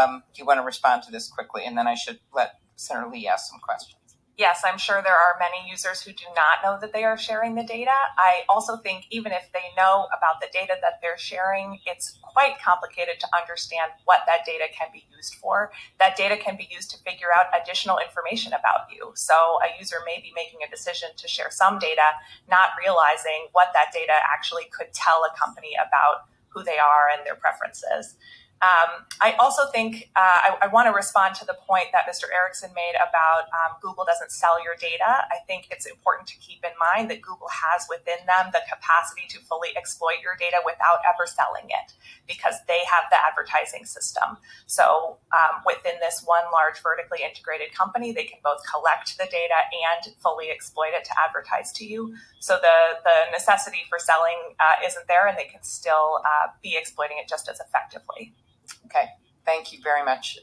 um, do you want to respond to this quickly? And then I should let Senator Lee ask some questions. Yes, I'm sure there are many users who do not know that they are sharing the data. I also think even if they know about the data that they're sharing, it's quite complicated to understand what that data can be used for. That data can be used to figure out additional information about you. So a user may be making a decision to share some data, not realizing what that data actually could tell a company about who they are and their preferences. Um, I also think uh, I, I want to respond to the point that Mr. Erickson made about um, Google doesn't sell your data. I think it's important to keep in mind that Google has within them the capacity to fully exploit your data without ever selling it because they have the advertising system. So um, within this one large vertically integrated company, they can both collect the data and fully exploit it to advertise to you. So the, the necessity for selling uh, isn't there and they can still uh, be exploiting it just as effectively. Okay, thank you very much.